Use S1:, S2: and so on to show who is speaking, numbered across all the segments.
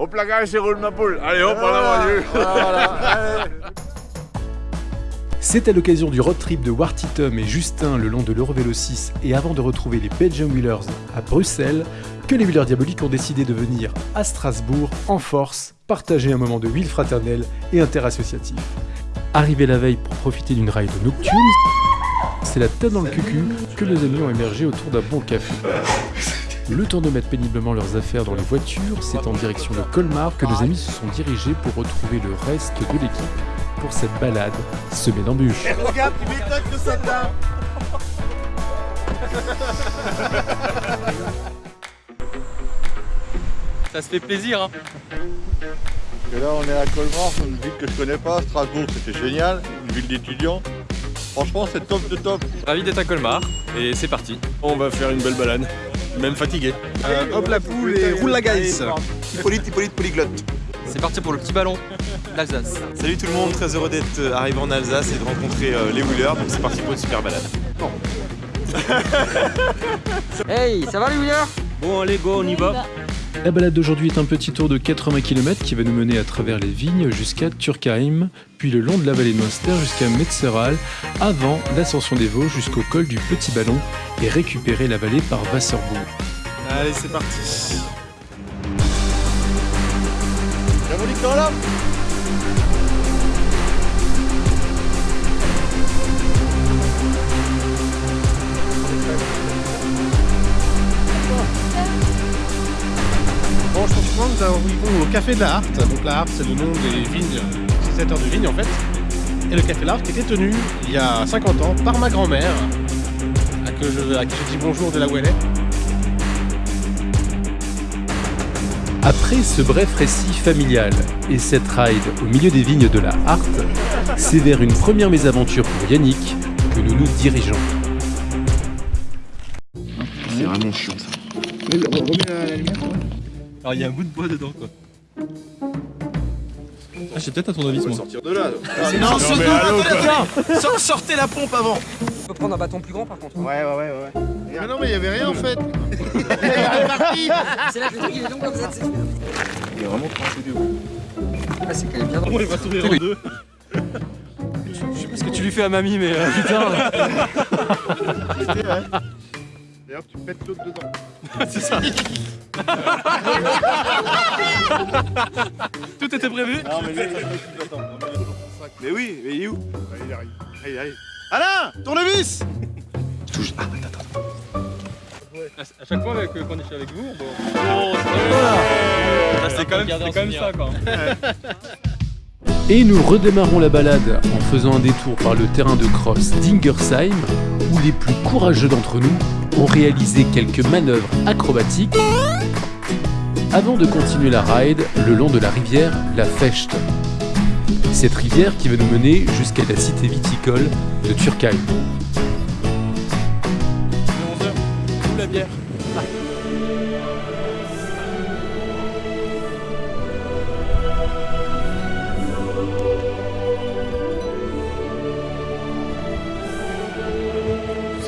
S1: Au placard, c'est roule ma poule. Allez, hop, en avant, Dieu.
S2: C'est à l'occasion du road trip de Wartitum et Justin le long de l'Eurovélo 6 et avant de retrouver les Belgium Wheelers à Bruxelles que les Wheelers Diaboliques ont décidé de venir à Strasbourg en force partager un moment de wheel fraternel et interassociatif. Arrivé la veille pour profiter d'une ride nocturne, c'est la tête dans le cucu que nos amis ont émergé autour d'un bon café. Le temps de mettre péniblement leurs affaires dans les voitures, c'est en direction de Colmar que nos amis se sont dirigés pour retrouver le reste de l'équipe pour cette balade semée d'embûches.
S1: Regarde, tu m'étonnes que ça tape.
S3: Ça se fait plaisir, hein.
S1: Et là, on est à Colmar, une ville que je connais pas. Strasbourg, c'était génial. Une ville d'étudiants. Franchement, c'est top de top.
S3: Ravi d'être à Colmar, et c'est parti.
S4: On va faire une belle balade, même fatigué.
S5: Euh, hop la poule et roule la gaïs
S1: Hippolyte, Hippolyte, polyglotte.
S3: C'est parti pour le petit ballon d'Alsace.
S4: Salut tout le monde, très heureux d'être euh, arrivé en Alsace et de rencontrer euh, les wheelers, donc c'est parti pour une super balade.
S6: Hey, ça va les wheelers?
S4: Bon allez go, on y va
S2: La balade d'aujourd'hui est un petit tour de 80 km qui va nous mener à travers les vignes jusqu'à Turkheim, puis le long de la vallée de Münster jusqu'à Metzeral, avant l'ascension des Vosges jusqu'au col du Petit Ballon et récupérer la vallée par Wasserbourg.
S4: Allez c'est parti
S5: nous arrivons au café de la Harte. Donc la Harte, c'est le nom des vignes, utilisateurs de vignes en fait. Et le café de la Harte était tenu il y a 50 ans par ma grand-mère, à, que je- à qui je dis bonjour de là où elle est.
S2: Après ce bref récit familial et cette ride au milieu des vignes de la Harte, c'est vers une première mésaventure pour Yannick que nous nous dirigeons.
S4: C'est vraiment chiant ça.
S3: Alors il y a un bout de bois dedans quoi. Ah, j'ai peut-être à ton avis, moi.
S1: Sortir de là.
S5: Non,
S1: mais allô, quoi.
S5: Sor- Sortez la pompe avant
S6: On peut prendre un bâton plus grand par contre.
S1: Ouais, ouais, ouais, ouais.
S5: Mais non, mais il y avait rien en fait
S6: C'est là que le truc il est long comme ça, c'est super.
S1: Il est vraiment tranché du haut.
S6: Ah, c'est quand même bien drôle.
S4: On va tourner en deux.
S3: Je sais pas ce que tu lui fais à mamie, mais euh, putain.
S1: D'ailleurs, tu pètes l'autre dedans.
S3: c'est ça. Tout était prévu
S1: Non, mais lui, attends.
S4: Mais oui, mais il est où
S1: Allez, il arrive. Allez, allez.
S5: Alain Tournevis
S3: À à chaque fois avec, euh, quand je suis avec vous, bon. Ah, c'est quand même, c'est quand même ça quoi.
S2: Et nous redémarrons la balade en faisant un détour par le terrain de cross d'Ingersheim, où les plus courageux d'entre nous ont réalisé quelques manœuvres acrobatiques avant de continuer la ride le long de la rivière La Fecht. Cette rivière qui va nous mener jusqu'à la cité viticole de Turkheim.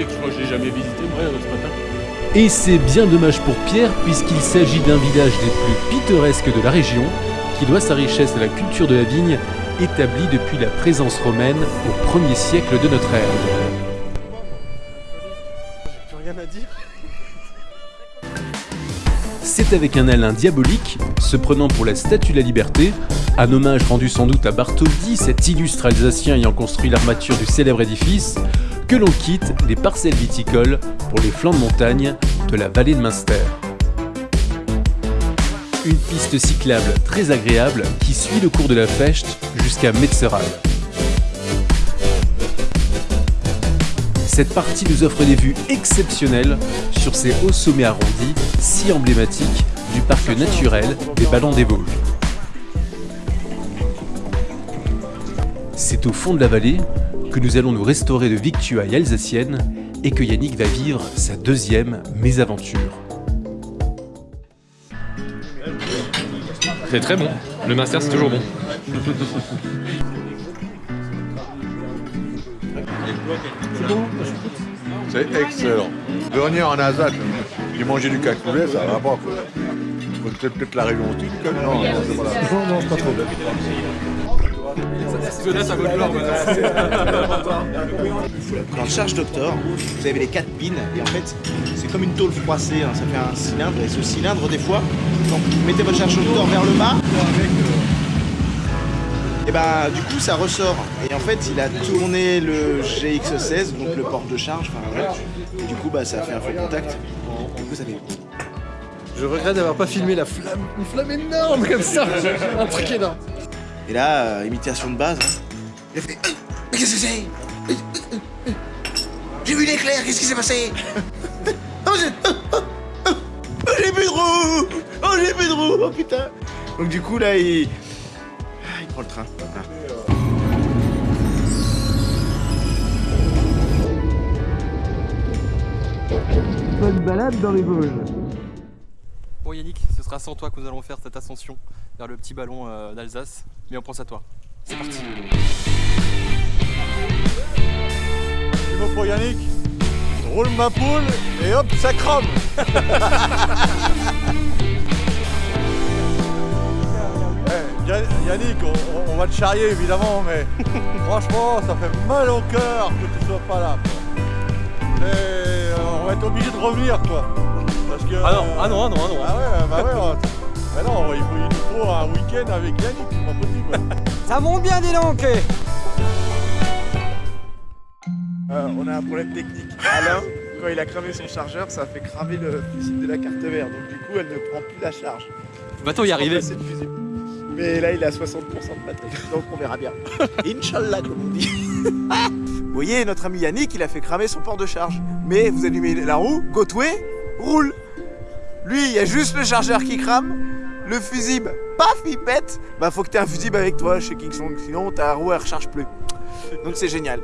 S4: Sais que je crois que je l'ai jamais visité moi ce matin.
S2: Et c'est bien dommage pour Pierre puisqu'il s'agit d'un village des plus pittoresques de la région qui doit sa richesse à la culture de la vigne établie depuis la présence romaine au 1er siècle de notre ère.
S5: Plus rien à dire
S2: C'est avec un Alain diabolique, se prenant pour la Statue de la Liberté, un hommage rendu sans doute à Bartholdi, cet illustre Alsacien ayant construit l'armature du célèbre édifice, que l'on quitte les parcelles viticoles pour les flancs de montagne de la vallée de Münster. Une piste cyclable très agréable qui suit le cours de la Fecht jusqu'à Metzeral. Cette partie nous offre des vues exceptionnelles sur ces hauts sommets arrondis si emblématiques du parc naturel des Ballons des Vosges. C'est au fond de la vallée que nous allons nous restaurer de victuailles alsaciennes et que Yannick va vivre sa deuxième mésaventure.
S3: C'est très bon. Le master, c'est toujours bon.
S1: C'est excellent. Venir en Alsace, j'ai mangé du cassoulet, ça va pas. quoi. C'est peut-être la région aussi. Non, non, c'est pas là.
S5: Non, non, pas trop.
S7: Dans le Charge Doctor, vous avez les quatre pins et en fait c'est comme une tôle froissée, hein, ça fait un cylindre et ce cylindre des fois, quand vous mettez votre Charge Doctor vers le bas, et bah du coup ça ressort et en fait il a tourné le GX16 donc le port de charge, enfin voilà, et du coup bah ça fait un faux contact. Du coup ça fait
S3: Je regrette d'avoir pas filmé la flamme, une flamme énorme comme ça. Un truc énorme.
S7: Et là, euh, imitation de base. hein. Il a fait Euh, Mais qu'est-ce que c'est? Euh, J'ai vu l'éclair, qu'est-ce qui s'est passé? Oh, j'ai oh, oh, oh, j'ai plus de roue Oh, j'ai plus de roue Oh putain Donc, du coup, là, il. Ah, Il prend le train. Ah.
S3: Bon Yannick, ce sera sans toi que nous allons faire cette ascension vers le petit ballon euh, d'Alsace. Mais on pense à toi. C'est parti.
S1: Tu veux pour Yannick roule ma poule et hop, ça crame Eh, Ya- Yannick, on, va te charrier évidemment, mais franchement, ça fait mal au cœur que tu sois pas là. Et, euh, on va être obligé de revenir, quoi. Parce que,
S3: Ah non, ah non, ah non, ah non.
S1: Ah ouais, bah ouais. on- bah non, il, faut, il nous faut un week-end avec Yannick, c'est pas possible.
S6: Ça monte bien, dis donc.
S8: Euh, on a un problème technique. Alain, quand il a cramé son chargeur, ça a fait cramer le fusible de la carte mère. Donc du coup, elle ne prend plus la charge.
S3: Va-t-on y arriver.
S8: Mais là, il a 60% de batterie. Donc on verra bien. Inch'Allah, comme on dit. vous voyez, notre ami Yannick, il a fait cramer son port de charge. Mais vous allumez la roue, Gotway roule. Lui, il y a juste le chargeur qui crame. Le fusible, paf, il pète. Bah, faut que tu aies un fusible avec toi chez Kingsong. Sinon, ta roue, elle recharge plus. Donc c'est génial.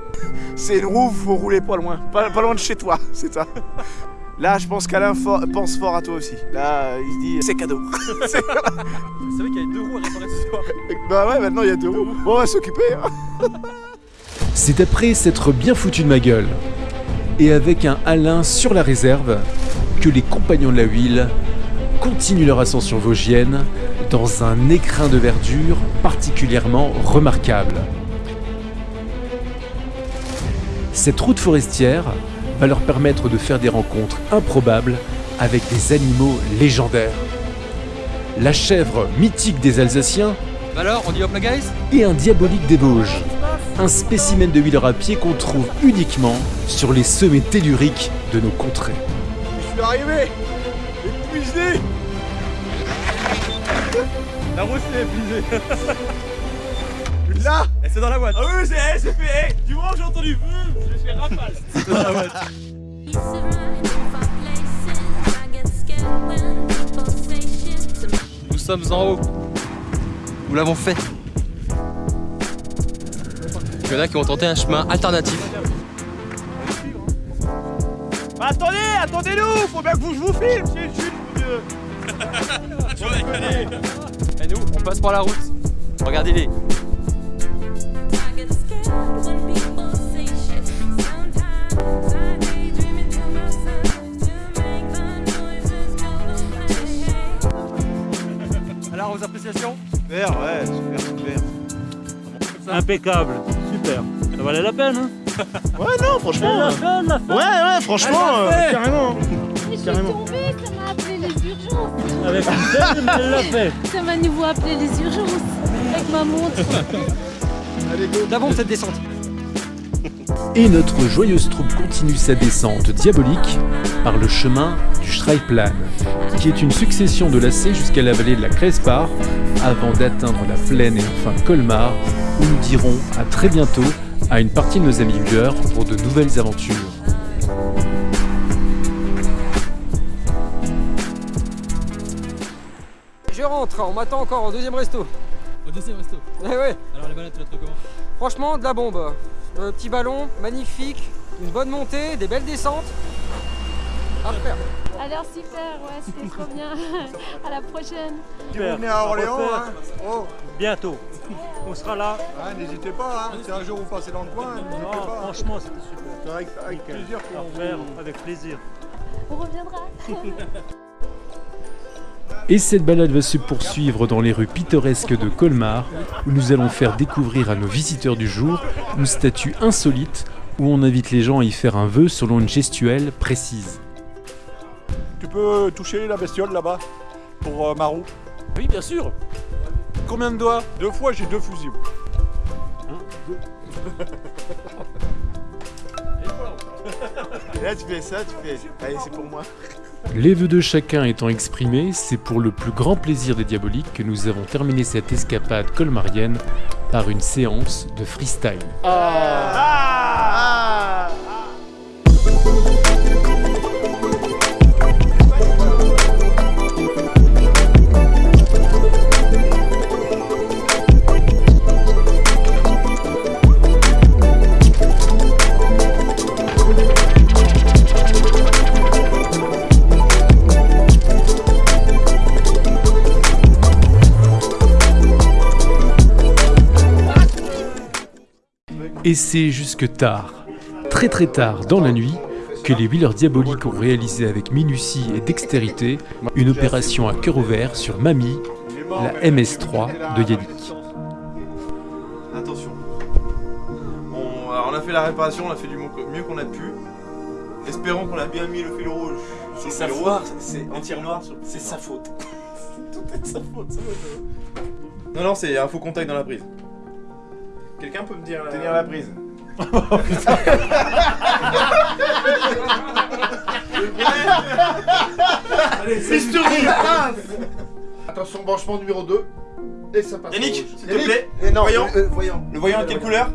S8: C'est une roue, faut rouler pas loin. Pas, pas loin de chez toi, c'est ça. Là, je pense qu'Alain for- pense fort à toi aussi. Là, euh, il se dit, c'est cadeau. C'est-
S3: Vous savez qu'il y a deux roues à réparer ce soir.
S8: bah ouais, maintenant il y a deux roues. Bon, on va s'occuper. hein.
S2: C'est après s'être bien foutu de ma gueule, et avec un Alain sur la réserve, que les compagnons de la huile continuent leur ascension vosgienne dans un écrin de verdure particulièrement remarquable. Cette route forestière va leur permettre de faire des rencontres improbables avec des animaux légendaires. La chèvre mythique des Alsaciens
S3: alors, on dit hop la guys?
S2: et un diabolique des Vosges. Un spécimen de huile à pied qu'on trouve uniquement sur les sommets telluriques de nos contrées.
S1: Je suis arrivé Épuisé
S3: La roue s'est épuisée.
S1: Là
S3: Et c'est dans la boîte. Ah oui, c'est c'est fait. Du moment que j'ai entendu, je fais rafale. C'est dans la boîte. Nous sommes en haut. Nous l'avons fait. Il y en a qui ont tenté un chemin alternatif.
S8: attendez, attendez-nous Faut bien que vous, je vous filme, c'est une
S3: Et nous, on passe par la route. Regardez-les. Alors, aux appréciations
S7: Super, ouais, super, super.
S9: Impeccable, super. Ça valait la peine, hein
S7: Ouais, non, franchement. euh,
S9: peine, la
S7: Ouais, ouais, franchement, euh, carrément.
S10: Je suis
S7: Carrément.
S10: tombée,
S9: Avec une elle l'a fait.
S10: Ça m'a nouveau appelé les urgences. Avec ma montre.
S6: D'abord cette descente.
S2: Et notre joyeuse troupe continue sa descente diabolique par le chemin du Schreiplan, qui est une succession de lacets jusqu'à la vallée de la Crespar, avant d'atteindre la plaine et enfin Colmar, où nous dirons à très bientôt à une partie de nos amis huileurs pour de nouvelles aventures.
S6: Je rentre, on m'attend encore au deuxième resto.
S3: Au deuxième resto.
S6: Eh ouais,
S3: Alors, les balades, tu la trouves comment?
S6: Franchement, de la bombe. Le petit ballon, magnifique, une bonne montée, des belles descentes. À refaire.
S10: Alors super, ouais, c'était trop bien. À la prochaine.
S1: Si vous venez à Orléans, hein, oh,
S9: Bientôt. On sera là.
S1: hein, n'hésitez pas, hein, si un jour vous passez dans le coin, n'hésitez
S9: Non,
S1: pas.
S9: franchement, c'était super.
S1: C'est avec, avec plaisir
S9: refaire
S1: vous...
S9: avec plaisir.
S10: On reviendra.
S2: Et cette balade va se poursuivre dans les rues pittoresques de Colmar, où nous allons faire découvrir à nos visiteurs du jour une statue insolite où on invite les gens à y faire un vœu selon une gestuelle précise.
S1: Tu peux toucher la bestiole là-bas pour euh, Marou?
S5: Oui, bien sûr. Combien de doigts?
S1: Deux fois, j'ai deux fusibles.
S8: Et là, tu fais ça, tu fais. Allez, c'est pour moi.
S2: Les vœux de chacun étant exprimés, c'est pour le plus grand plaisir des diaboliques que nous avons terminé cette escapade colmarienne par une séance de freestyle.
S8: Ah
S2: Et c'est jusque tard, très très tard dans la nuit, que les Wheelers diaboliques ont réalisé avec minutie et dextérité une opération à cœur ouvert sur Mamie, la MS3 de Yannick.
S4: Attention. On, alors on a fait la réparation, on a fait du mieux qu'on a pu. Espérons qu'on a bien mis le fil rouge. sur
S8: C'est
S4: le
S8: sa
S4: fil
S8: faute.
S4: rouge.
S8: C'est entière noire. C'est sa faute.
S4: Tout est de sa faute, ça. Non, non, c'est un faux contact dans la prise. Quelqu'un peut me dire la...
S8: Tenir la prise.
S4: Allez, c'est
S11: Attention, branchement numéro 2. Et ça passe.
S4: Yannick, s'il te plaît.
S11: Et non,
S4: voyant.
S11: euh, euh, voyant.
S4: Le voyant de quelle couleur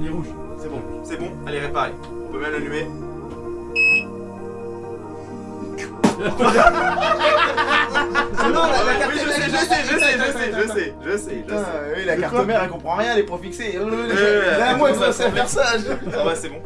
S11: Il est rouge.
S4: C'est bon, c'est bon. Allez, réparer. On peut même l'allumer.
S8: Non, la, la carte
S4: Oui, je sais, je sais, je sais, je sais, je sais, je sais, je
S8: Putain,
S4: sais.
S8: oui, la carte mère, elle comprend rien, elle est trop fixée. Là, moi,
S4: pour
S8: sais
S4: ça,
S8: faire ça.
S4: Ça va, c'est bon.